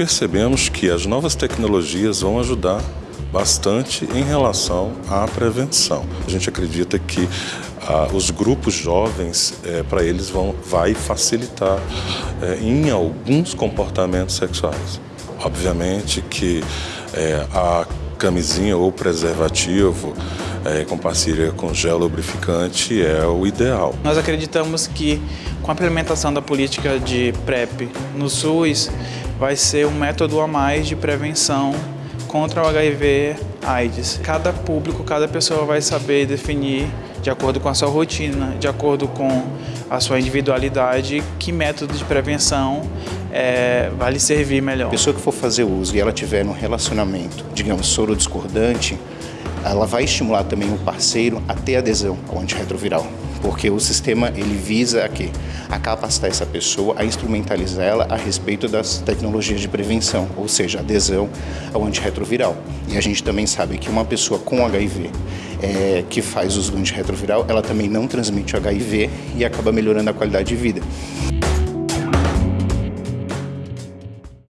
percebemos que as novas tecnologias vão ajudar bastante em relação à prevenção. A gente acredita que ah, os grupos jovens, é, para eles, vão, vai facilitar é, em alguns comportamentos sexuais. Obviamente que é, a camisinha ou preservativo com parceria com gel lubrificante é o ideal. Nós acreditamos que com a implementação da política de PrEP no SUS vai ser um método a mais de prevenção contra o HIV AIDS. Cada público, cada pessoa vai saber definir de acordo com a sua rotina, de acordo com a sua individualidade, que método de prevenção é, vai lhe servir melhor. A pessoa que for fazer uso e ela tiver um relacionamento, digamos, soro discordante, ela vai estimular também o parceiro a ter adesão ao antirretroviral porque o sistema ele visa aqui a capacitar essa pessoa a instrumentalizar ela a respeito das tecnologias de prevenção, ou seja, adesão ao antirretroviral. E a gente também sabe que uma pessoa com HIV é, que faz uso do antirretroviral, ela também não transmite HIV e acaba melhorando a qualidade de vida.